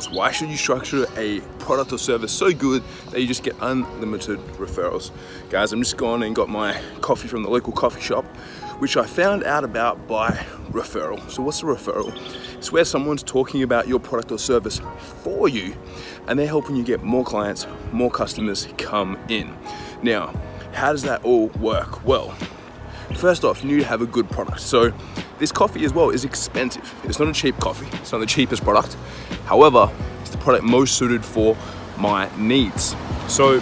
referrals. Why should you structure a product or service so good that you just get unlimited referrals? Guys, I'm just gone and got my coffee from the local coffee shop, which I found out about by referral. So what's a referral? It's where someone's talking about your product or service for you and they're helping you get more clients, more customers come in. Now, how does that all work? Well, first off, you need to have a good product. So this coffee as well is expensive. It's not a cheap coffee. It's not the cheapest product. However, it's the product most suited for my needs. So,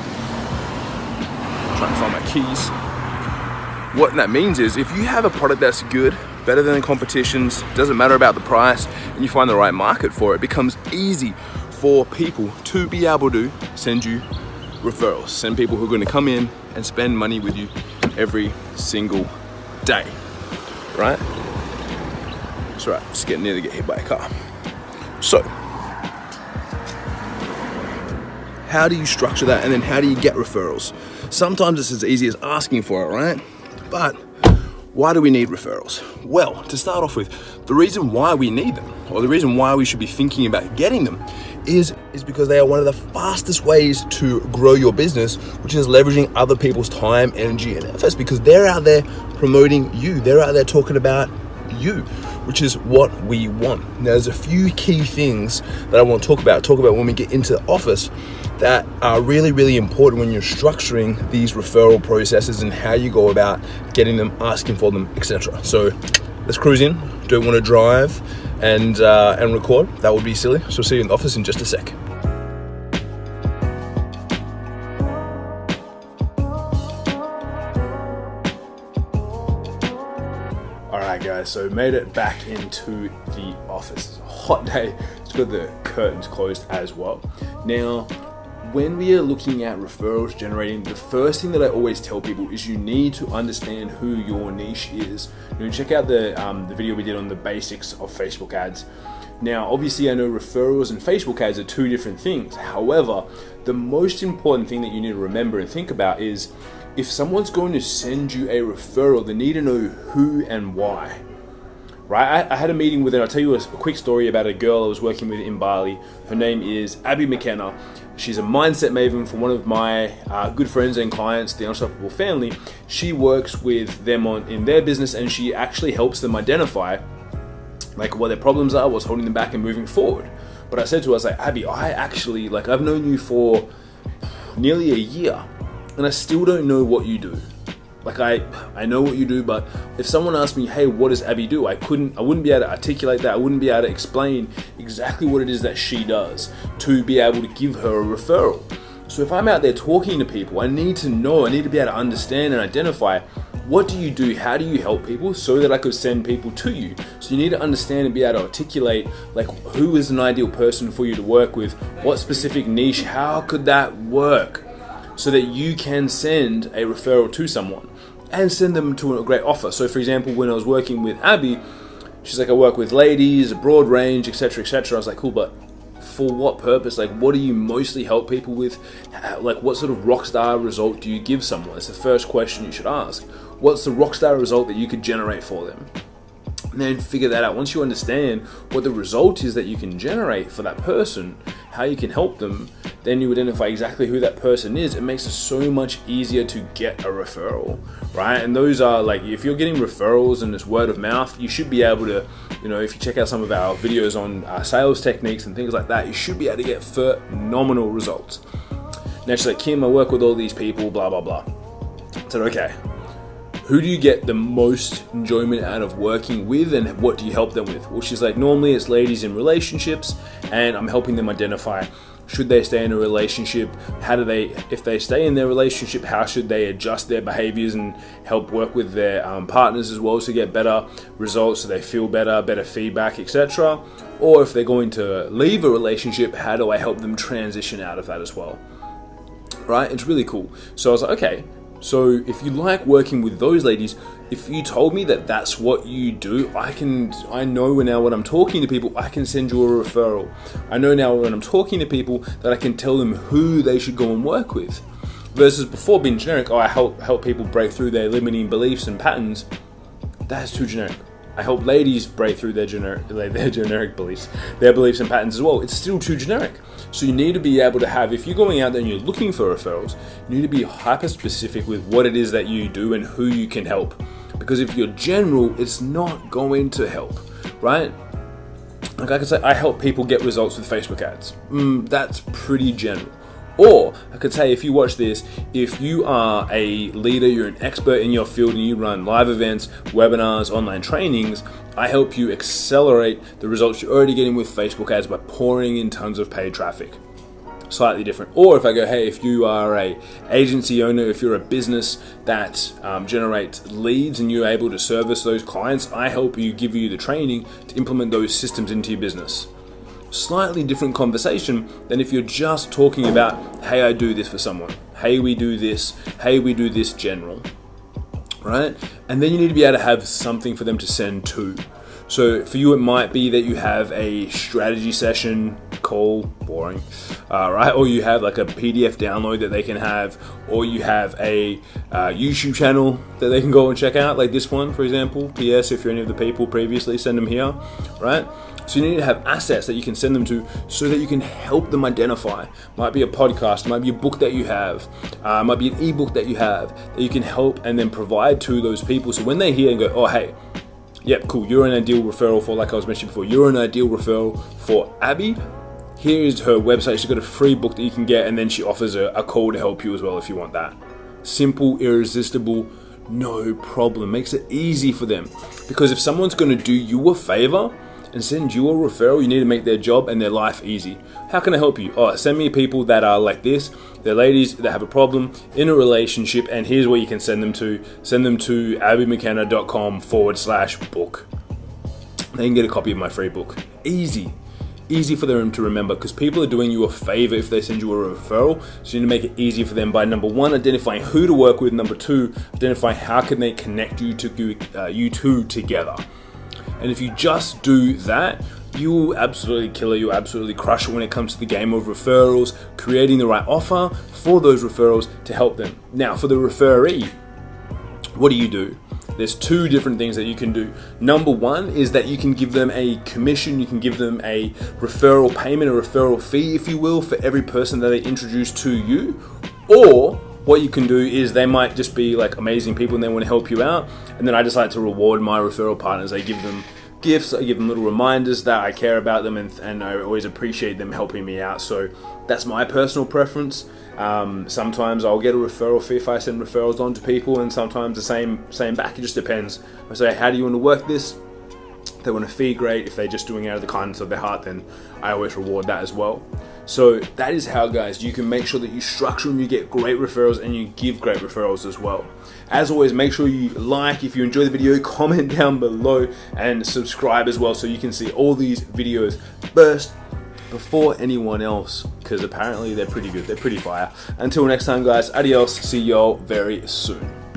trying to find my keys. What that means is if you have a product that's good, better than the competitions, doesn't matter about the price, and you find the right market for it, it becomes easy for people to be able to send you referrals. Send people who are going to come in and spend money with you every single day, right? It's right, just getting near to get hit by a car. So, how do you structure that and then how do you get referrals? Sometimes it's as easy as asking for it, right? But why do we need referrals? Well, to start off with, the reason why we need them, or the reason why we should be thinking about getting them, is, is because they are one of the fastest ways to grow your business, which is leveraging other people's time, energy, and efforts because they're out there promoting you. They're out there talking about you, which is what we want. Now, there's a few key things that I want to talk about, talk about when we get into the office that are really, really important when you're structuring these referral processes and how you go about getting them, asking for them, etc. So let's cruise in. Don't want to drive and uh, and record. That would be silly. So see you in the office in just a sec. So made it back into the office. It's a hot day. It's got the curtains closed as well. Now when we are looking at referrals generating, the first thing that I always tell people is you need to understand who your niche is. You know, check out the, um, the video we did on the basics of Facebook ads. Now, obviously, I know referrals and Facebook ads are two different things. However, the most important thing that you need to remember and think about is if someone's going to send you a referral, they need to know who and why right? I, I, had a meeting with her. I'll tell you a, a, quick story about a girl I was working with in Bali. Her name is Abby McKenna. She's a mindset maven for one of my uh, good friends and clients, the Unstoppable Family. She works with them on in their business, and she actually helps them identify like what their problems are, what's holding them back, and moving forward. But I said to her, I was like, Abby, I actually like I've known you for nearly a year, and I still don't know what you do. Like I, I know what you do, but if someone asked me, hey, what does Abby do? I couldn't, I wouldn't be able to articulate that. I wouldn't be able to explain exactly what it is that she does to be able to give her a referral. So if I'm out there talking to people, I need to know, I need to be able to understand and identify what do you do? How do you help people so that I could send people to you? So you need to understand and be able to articulate like who is an ideal person for you to work with, what specific niche, how could that work? So that you can send a referral to someone and send them to a great offer. So, for example, when I was working with Abby, she's like, I work with ladies, a broad range, etc., etc. I was like, cool, but for what purpose? Like, what do you mostly help people with? Like, what sort of rock star result do you give someone? It's the first question you should ask. What's the rock star result that you could generate for them? And then figure that out. Once you understand what the result is that you can generate for that person, how you can help them, then you identify exactly who that person is. It makes it so much easier to get a referral, right? And those are like, if you're getting referrals and it's word of mouth, you should be able to, you know, if you check out some of our videos on uh, sales techniques and things like that, you should be able to get phenomenal results. She's like, Kim, I work with all these people, blah, blah, blah. I said, okay, who do you get the most enjoyment out of working with and what do you help them with? Well, she's like, normally it's ladies in relationships and I'm helping them identify should they stay in a relationship? How do they if they stay in their relationship how should they adjust their behaviors and help work with their um, partners as well to get better results so they feel better better feedback etc or if they're going to leave a relationship how do i help them transition out of that as well? Right? It's really cool. So i was like okay so if you like working with those ladies, if you told me that that's what you do, I can I know now when I'm talking to people, I can send you a referral. I know now when I'm talking to people that I can tell them who they should go and work with. Versus before being generic, oh I help help people break through their limiting beliefs and patterns. That's too generic. I help ladies break through their generic, their generic beliefs, their beliefs and patterns as well. It's still too generic. So you need to be able to have, if you're going out there and you're looking for referrals, you need to be hyper specific with what it is that you do and who you can help. Because if you're general, it's not going to help, right? Like I could say, I help people get results with Facebook ads. Mm, that's pretty general. Or I could say, if you watch this, if you are a leader, you're an expert in your field, and you run live events, webinars, online trainings, I help you accelerate the results you're already getting with Facebook ads by pouring in tons of paid traffic. Slightly different. Or if I go, hey, if you are a agency owner, if you're a business that um, generates leads and you're able to service those clients, I help you give you the training to implement those systems into your business slightly different conversation than if you're just talking about, hey, I do this for someone, hey, we do this, hey, we do this general, right? And then you need to be able to have something for them to send to. So for you, it might be that you have a strategy session call, boring, uh, right? Or you have like a PDF download that they can have, or you have a uh, YouTube channel that they can go and check out, like this one, for example. PS, if you're any of the people previously, send them here, right? So you need to have assets that you can send them to so that you can help them identify. Might be a podcast, might be a book that you have, uh, might be an ebook that you have that you can help and then provide to those people. So when they hear and go, oh, hey, yep, cool, you're an ideal referral for, like I was mentioning before, you're an ideal referral for Abby. Here is her website. She's got a free book that you can get, and then she offers a, a call to help you as well if you want that. Simple, irresistible, no problem. Makes it easy for them. Because if someone's going to do you a favor, and send you a referral, you need to make their job and their life easy. How can I help you? Oh, send me people that are like this. They're ladies that have a problem in a relationship, and here's where you can send them to. Send them to abbymckenna.com forward slash book. They can get a copy of my free book. Easy. Easy for them to remember because people are doing you a favor if they send you a referral. So you need to make it easy for them by number one, identifying who to work with. Number two, identifying how can they connect you to uh, you two together. And if you just do that, you will absolutely kill it. You'll absolutely crush it when it comes to the game of referrals, creating the right offer for those referrals to help them. Now, for the referee, what do you do? There's two different things that you can do. Number one is that you can give them a commission, you can give them a referral payment, a referral fee, if you will, for every person that they introduce to you. Or what you can do is they might just be like amazing people and they want to help you out. And then I just like to reward my referral partners. I give them gifts, I give them little reminders that I care about them and, and I always appreciate them helping me out. So that's my personal preference. Um, sometimes I'll get a referral fee if I send referrals on to people, and sometimes the same same back. It just depends. I say, how do you want to work this? They want a fee, great. If they're just doing it out of the kindness of their heart, then I always reward that as well. So that is how, guys, you can make sure that you structure and you get great referrals and you give great referrals as well. As always, make sure you like if you enjoy the video, comment down below, and subscribe as well so you can see all these videos first before anyone else because apparently they're pretty good, they're pretty fire. Until next time, guys, adios, see y'all very soon.